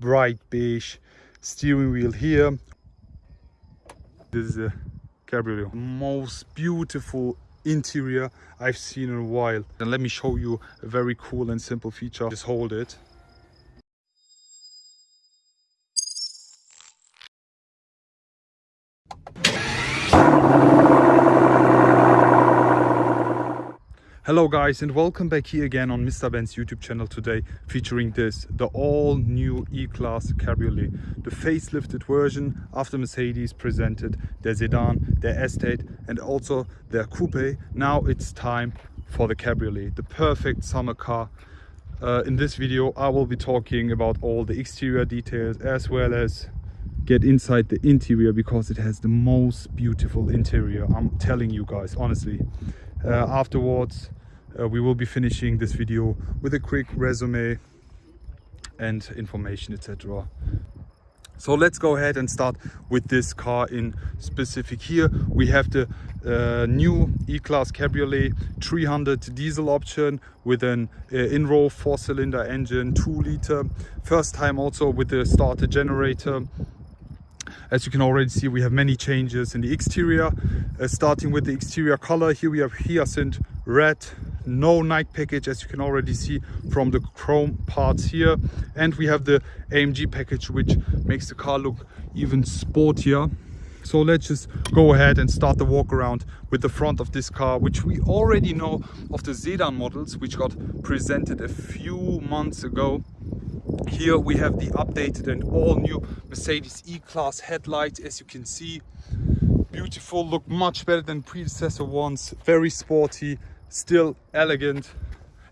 bright beige steering wheel here. This is a cabriolet. Most beautiful interior i've seen in a while. And let me show you a very cool and simple feature. Just hold it Hello guys and welcome back here again on Mr. Benz YouTube channel today featuring this, the all new E-Class Cabriolet. The facelifted version after Mercedes presented their sedan, their estate and also their coupe. Now it's time for the Cabriolet, the perfect summer car. Uh, in this video I will be talking about all the exterior details as well as get inside the interior because it has the most beautiful interior i'm telling you guys honestly uh, afterwards uh, we will be finishing this video with a quick resume and information etc so let's go ahead and start with this car in specific. Here we have the uh, new e-class cabriolet 300 diesel option with an uh, in-row four-cylinder engine two liter first time also with the starter generator as you can already see we have many changes in the exterior. Uh, starting with the exterior color here we have hyacinth red no night package as you can already see from the chrome parts here. And we have the amg package which makes the car look even sportier. So let's just go ahead and start the walk around with the front of this car which we already know of the sedan models which got presented a few months ago here we have the updated and all new mercedes e-class headlights. As you can see beautiful look much better than predecessor ones. Very sporty still elegant.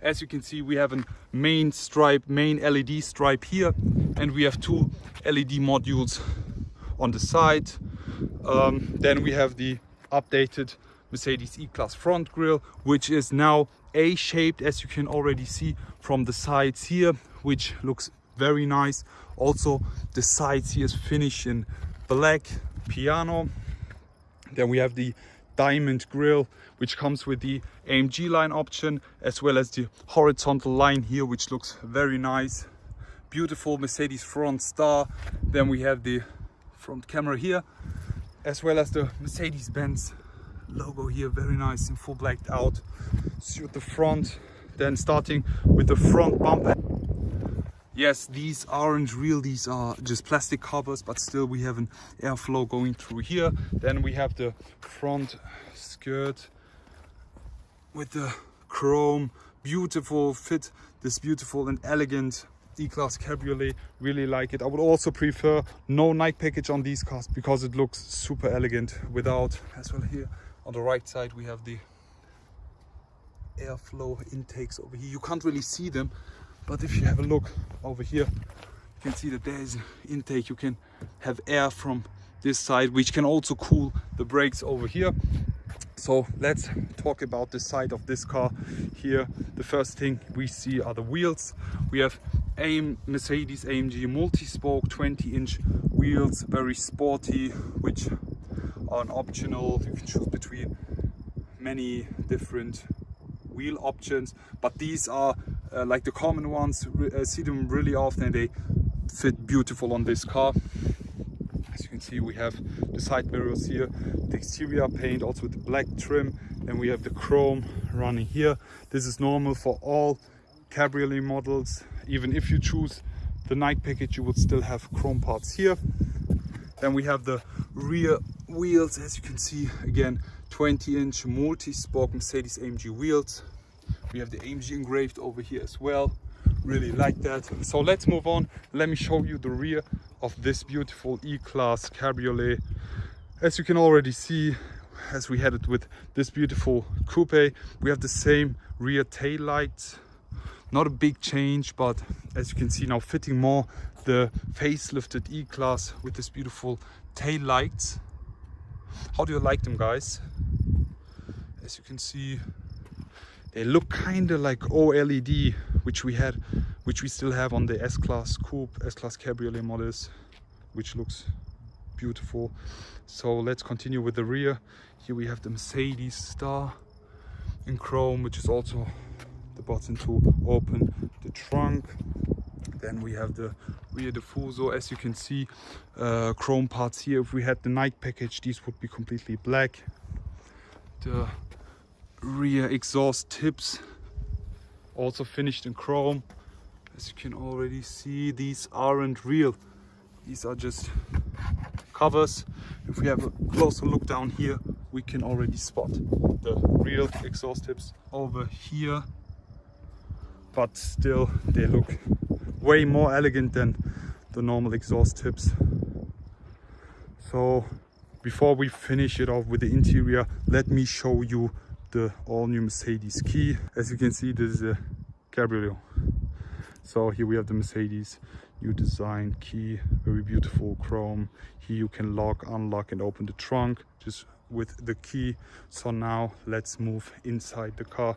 As you can see we have a main stripe main led stripe here and we have two led modules on the side. Um, then we have the updated mercedes e-class front grille which is now a-shaped as you can already see from the sides here which looks very nice. Also the sides here is finished in black piano. Then we have the diamond grille which comes with the AMG line option as well as the horizontal line here which looks very nice. Beautiful Mercedes front star. Then we have the front camera here as well as the Mercedes-Benz logo here very nice in full blacked out suit the front then starting with the front bumper yes these aren't real these are just plastic covers but still we have an airflow going through here. Then we have the front skirt with the chrome beautiful fit this beautiful and elegant e-class cabriolet really like it. I would also prefer no night package on these cars because it looks super elegant without as well here on the right side we have the airflow intakes over here. You can't really see them but if you have a look over here you can see that there is an intake. You can have air from this side which can also cool the brakes over here. So let's talk about the side of this car here. The first thing we see are the wheels. We have AM Mercedes AMG multi-spoke 20 inch wheels very sporty which are an optional you can choose between many different wheel options but these are uh, like the common ones uh, see them really often they fit beautiful on this car. As you can see we have the side mirrors here the exterior paint also with the black trim and we have the chrome running here. This is normal for all cabriolet models. Even if you choose the night package you would still have chrome parts here. Then we have the rear wheels as you can see again 20 inch multi-spoke mercedes amg wheels. We have the AMG engraved over here as well. Really like that. So let's move on. Let me show you the rear of this beautiful E-Class Cabriolet. As you can already see as we had it with this beautiful coupe we have the same rear tail lights. Not a big change but as you can see now fitting more the facelifted E-Class with this beautiful tail lights how do you like them guys? As you can see they look kind of like OLED which we had which we still have on the S-Class Coupe, S-Class Cabriolet models which looks beautiful. So let's continue with the rear. Here we have the Mercedes star in chrome which is also the button to open the trunk then we have the rear diffuser as you can see uh, chrome parts here. If we had the night package these would be completely black. The rear exhaust tips also finished in chrome. As you can already see these aren't real. These are just covers. If we have a closer look down here we can already spot the real exhaust tips over here. But still they look way more elegant than the normal exhaust tips. So before we finish it off with the interior let me show you the all-new Mercedes key. As you can see this is a cabriolet so here we have the Mercedes new design key very beautiful chrome. Here you can lock unlock and open the trunk just with the key. So now let's move inside the car.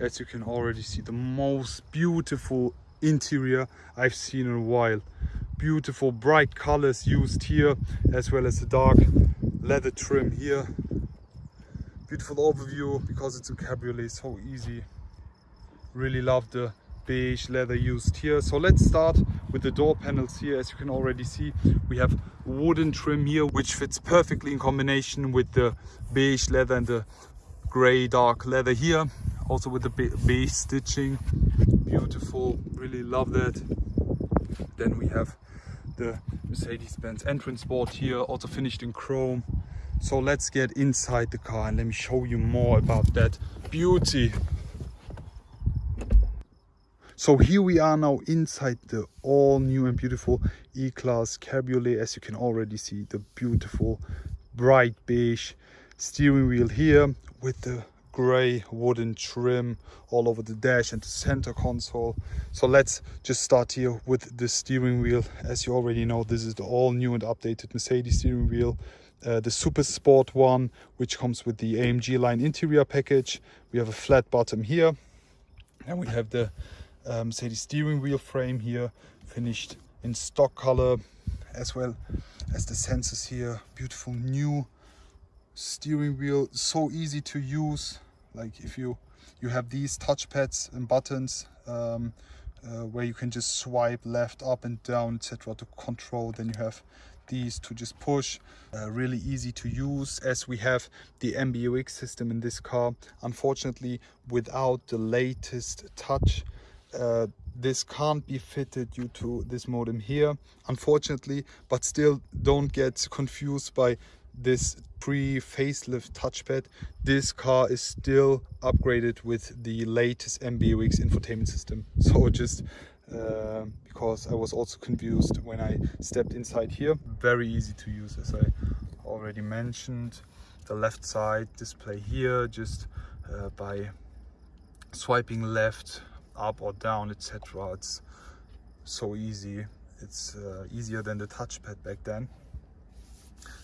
As you can already see the most beautiful interior I've seen in a while. Beautiful bright colors used here as well as the dark leather trim here. Beautiful overview because it's a cabriolet so easy. Really love the beige leather used here. So let's start with the door panels here. As you can already see we have wooden trim here which fits perfectly in combination with the beige leather and the gray dark leather here. Also with the beige stitching beautiful really love that. Then we have the mercedes-benz entrance board here also finished in chrome. So let's get inside the car and let me show you more about that beauty. So here we are now inside the all new and beautiful E-Class Cabriolet. As you can already see, the beautiful bright beige steering wheel here with the gray wooden trim all over the dash and the center console. So let's just start here with the steering wheel. As you already know, this is the all new and updated Mercedes steering wheel. Uh, the Super Sport one, which comes with the AMG line interior package. We have a flat bottom here. And we have the um, the steering wheel frame here finished in stock color as well as the sensors here beautiful new steering wheel so easy to use. Like if you you have these touch pads and buttons um, uh, where you can just swipe left up and down etc to control then you have these to just push uh, really easy to use as we have the MBUX system in this car. Unfortunately without the latest touch uh, this can't be fitted due to this modem here unfortunately but still don't get confused by this pre-facelift touchpad this car is still upgraded with the latest MBUX infotainment system. So just uh, because I was also confused when I stepped inside here. Very easy to use as I already mentioned. The left side display here just uh, by swiping left up or down etc it's so easy. It's uh, easier than the touchpad back then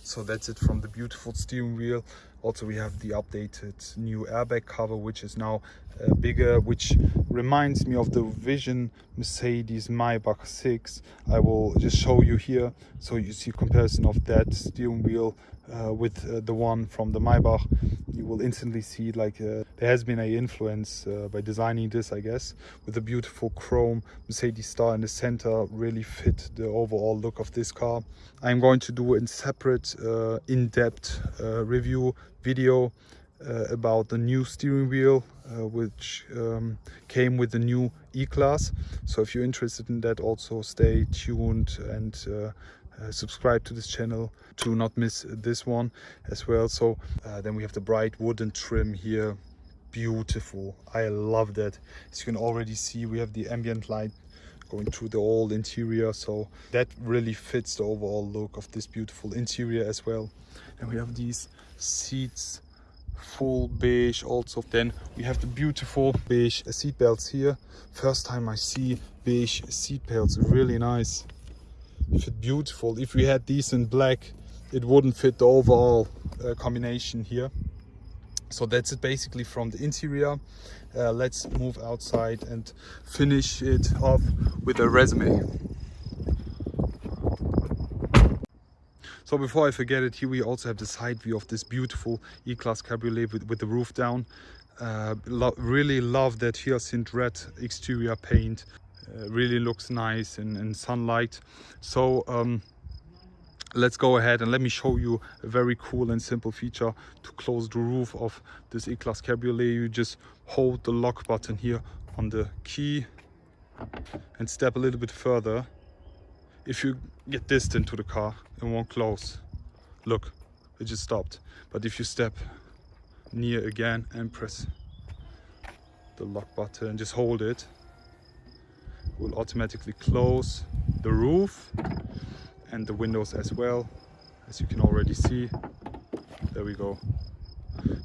so that's it from the beautiful steering wheel. Also we have the updated new airbag cover which is now uh, bigger which reminds me of the vision mercedes maybach 6 i will just show you here so you see comparison of that steering wheel uh, with uh, the one from the maybach you will instantly see like uh, there has been a influence uh, by designing this i guess with the beautiful chrome mercedes star in the center really fit the overall look of this car i'm going to do a separate uh, in-depth review video uh, about the new steering wheel uh, which um, came with the new E-Class. So if you're interested in that also stay tuned and uh, subscribe to this channel to not miss this one as well. So uh, then we have the bright wooden trim here. Beautiful. I love that. As you can already see, we have the ambient light going through the whole interior so that really fits the overall look of this beautiful interior as well and we have these seats full beige also then we have the beautiful beige seat belts here first time i see beige seat belts really nice fit beautiful if we had these in black it wouldn't fit the overall uh, combination here so that's it basically from the interior uh, let's move outside and finish it off with a resume So before I forget it, here we also have the side view of this beautiful E-Class Cabriolet with, with the roof down. Uh, lo really love that hyacinth red exterior paint. Uh, really looks nice in, in sunlight. So um, let's go ahead and let me show you a very cool and simple feature to close the roof of this E-Class Cabriolet. You just hold the lock button here on the key and step a little bit further. If you get distant to the car it won't close. Look it just stopped. But if you step near again and press the lock button just hold it, it will automatically close the roof and the windows as well. As you can already see there we go.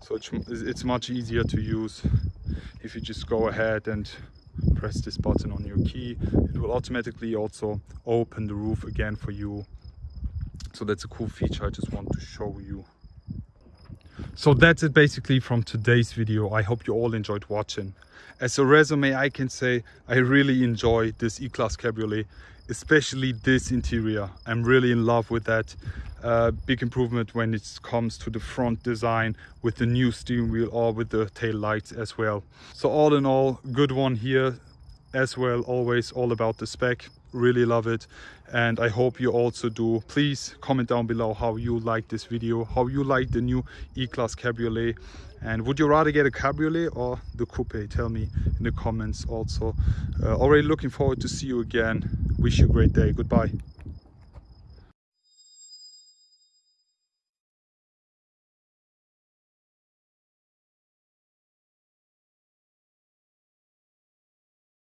So it's, much easier to use. If you just go ahead and press this button on your key it will automatically also open the roof again for you. So that's a cool feature i just want to show you so that's it basically from today's video. I hope you all enjoyed watching. As a resume i can say i really enjoy this e-class cabriolet especially this interior. I'm really in love with that. Uh, big improvement when it comes to the front design with the new steering wheel or with the tail lights as well. So all in all good one here as well always all about the spec really love it and i hope you also do. Please comment down below how you like this video how you like the new e-class cabriolet and would you rather get a cabriolet or the coupe? Tell me in the comments also. Uh, already looking forward to see you again. Wish you a great day. Goodbye